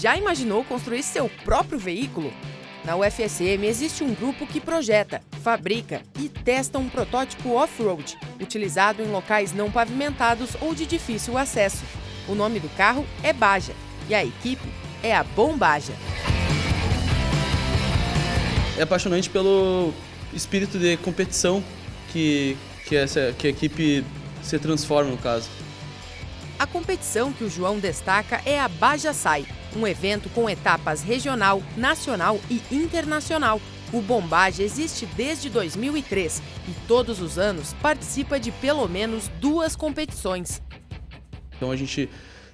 Já imaginou construir seu próprio veículo? Na UFSM existe um grupo que projeta, fabrica e testa um protótipo off-road, utilizado em locais não pavimentados ou de difícil acesso. O nome do carro é Baja e a equipe é a Bombaja. É apaixonante pelo espírito de competição que, que, essa, que a equipe se transforma no caso. A competição que o João destaca é a Baja Sai, um evento com etapas regional, nacional e internacional. O Bombage existe desde 2003 e todos os anos participa de pelo menos duas competições. Então a gente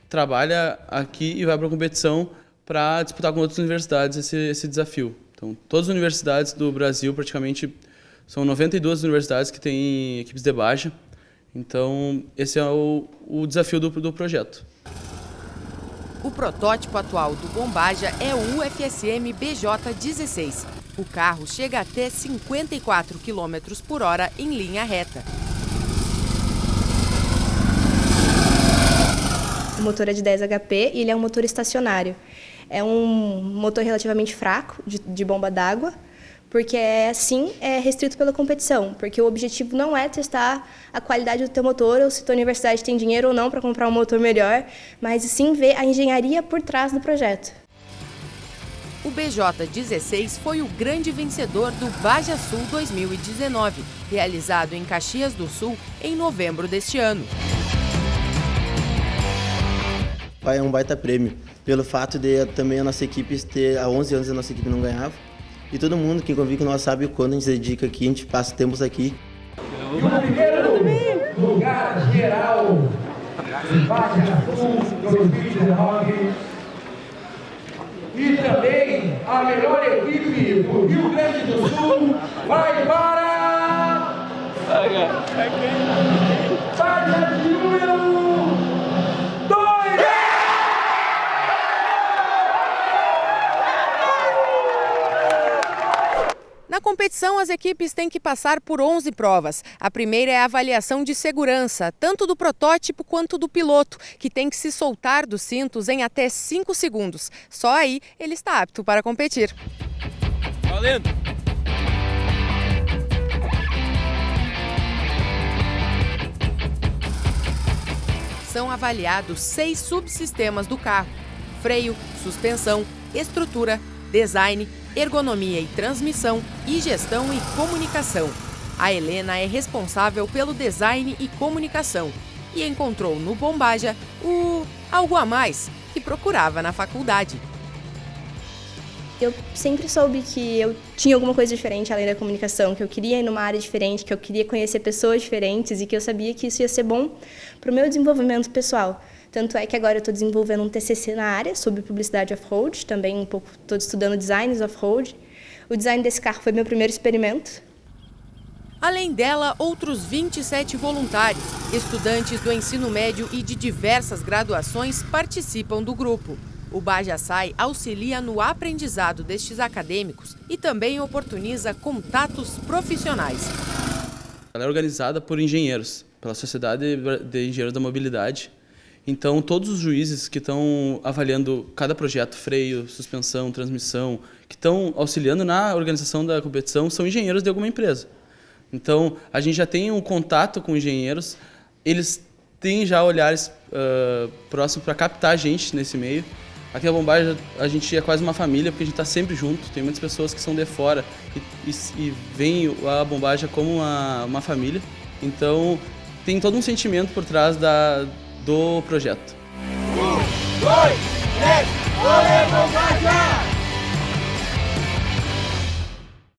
trabalha aqui e vai para a competição para disputar com outras universidades esse, esse desafio. Então todas as universidades do Brasil, praticamente, são 92 universidades que têm equipes de baixa então, esse é o, o desafio do, do projeto. O protótipo atual do Bombaja é o UFSM BJ-16. O carro chega até 54 km por hora em linha reta. O motor é de 10 HP e ele é um motor estacionário. É um motor relativamente fraco, de, de bomba d'água, porque é assim é restrito pela competição, porque o objetivo não é testar a qualidade do teu motor ou se tua universidade tem dinheiro ou não para comprar um motor melhor, mas sim ver a engenharia por trás do projeto. O BJ16 foi o grande vencedor do Baja Sul 2019, realizado em Caxias do Sul em novembro deste ano. É um baita prêmio, pelo fato de também a nossa equipe ter, há 11 anos a nossa equipe não ganhava, e todo mundo que convive com nós sabe o quanto a gente se dedica aqui, a gente passa tempos aqui. E o primeiro lugar geral, Baixa Sul 2019. E também a melhor equipe do Rio Grande do Sul vai para... Baixa de número competição, as equipes têm que passar por 11 provas. A primeira é a avaliação de segurança, tanto do protótipo quanto do piloto, que tem que se soltar dos cintos em até 5 segundos. Só aí ele está apto para competir. Valendo! São avaliados seis subsistemas do carro: freio, suspensão, estrutura, design, ergonomia e transmissão e gestão e comunicação. A Helena é responsável pelo design e comunicação e encontrou no Bombaja o algo a mais que procurava na faculdade. Eu sempre soube que eu tinha alguma coisa diferente além da comunicação, que eu queria ir numa área diferente, que eu queria conhecer pessoas diferentes e que eu sabia que isso ia ser bom para o meu desenvolvimento pessoal. Tanto é que agora eu estou desenvolvendo um TCC na área sobre publicidade off-road, também um pouco estou estudando designs off-road. O design desse carro foi meu primeiro experimento. Além dela, outros 27 voluntários, estudantes do ensino médio e de diversas graduações participam do grupo. O Bajasai auxilia no aprendizado destes acadêmicos e também oportuniza contatos profissionais. Ela é organizada por engenheiros, pela Sociedade de Engenheiros da Mobilidade, então, todos os juízes que estão avaliando cada projeto, freio, suspensão, transmissão, que estão auxiliando na organização da competição, são engenheiros de alguma empresa. Então, a gente já tem um contato com engenheiros, eles têm já olhares uh, próximos para captar a gente nesse meio. Aqui na Bombagem a gente é quase uma família, porque a gente está sempre junto. Tem muitas pessoas que são de fora e, e, e veem a Bombagem como uma, uma família. Então tem todo um sentimento por trás da, do projeto. Um, dois, três, olê, Bombagem!